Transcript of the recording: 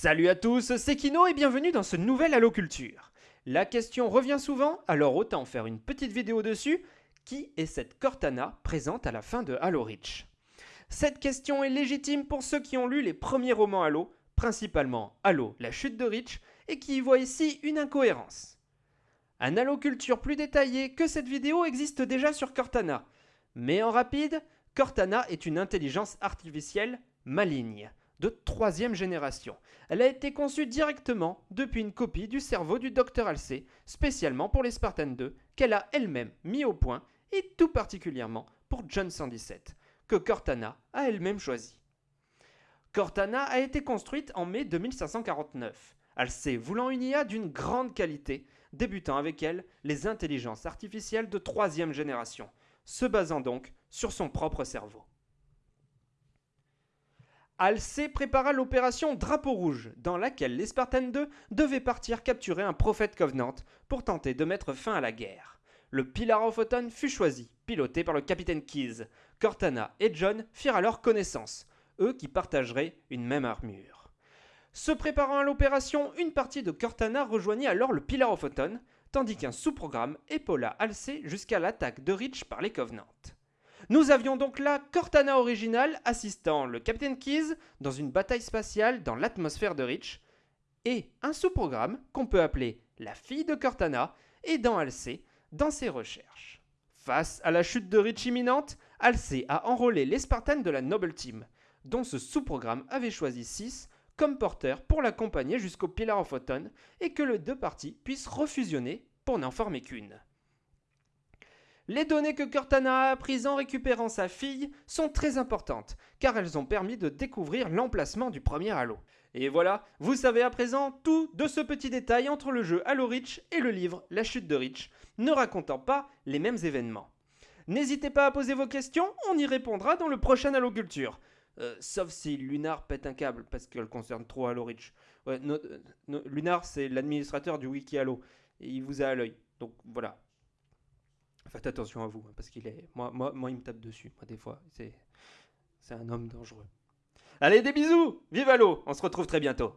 Salut à tous, c'est Kino et bienvenue dans ce nouvel Halo Culture. La question revient souvent, alors autant faire une petite vidéo dessus. Qui est cette Cortana présente à la fin de Halo Reach? Cette question est légitime pour ceux qui ont lu les premiers romans Halo, principalement Halo, la chute de Reach, et qui y voient ici une incohérence. Un Halo Culture plus détaillé que cette vidéo existe déjà sur Cortana. Mais en rapide, Cortana est une intelligence artificielle maligne de troisième génération. Elle a été conçue directement depuis une copie du cerveau du Dr Halsey, spécialement pour les Spartans 2, qu'elle a elle-même mis au point, et tout particulièrement pour John 117, que Cortana a elle-même choisi. Cortana a été construite en mai 2549, Halsey voulant une IA d'une grande qualité, débutant avec elle les intelligences artificielles de troisième génération, se basant donc sur son propre cerveau. Halsey prépara l'opération Drapeau Rouge, dans laquelle les Spartans 2 devaient partir capturer un prophète Covenant pour tenter de mettre fin à la guerre. Le Pillar of fut choisi, piloté par le capitaine Keyes. Cortana et John firent alors connaissance, eux qui partageraient une même armure. Se préparant à l'opération, une partie de Cortana rejoignit alors le Pillar of tandis qu'un sous-programme épaula Halsey jusqu'à l'attaque de Reach par les Covenants. Nous avions donc là Cortana original assistant le Captain Keys dans une bataille spatiale dans l'atmosphère de Reach, et un sous-programme qu'on peut appeler la fille de Cortana aidant Halsey dans ses recherches. Face à la chute de Reach imminente, Halsey a enrôlé les Spartans de la Noble Team, dont ce sous-programme avait choisi 6 comme porteurs pour l'accompagner jusqu'au Pillar of Autumn et que les deux parties puissent refusionner pour n'en former qu'une. Les données que Cortana a apprises en récupérant sa fille sont très importantes, car elles ont permis de découvrir l'emplacement du premier Halo. Et voilà, vous savez à présent tout de ce petit détail entre le jeu Halo Reach et le livre La chute de Reach, ne racontant pas les mêmes événements. N'hésitez pas à poser vos questions, on y répondra dans le prochain Halo Culture. Euh, sauf si Lunar pète un câble parce qu'elle concerne trop Halo Reach. Lunar, c'est l'administrateur du wiki Halo. Et il vous a à l'œil. Donc voilà, Faites attention à vous, hein, parce qu'il est. Moi, moi, moi, il me tape dessus. Moi, des fois, c'est. Un homme dangereux. Allez, des bisous Vive l'eau On se retrouve très bientôt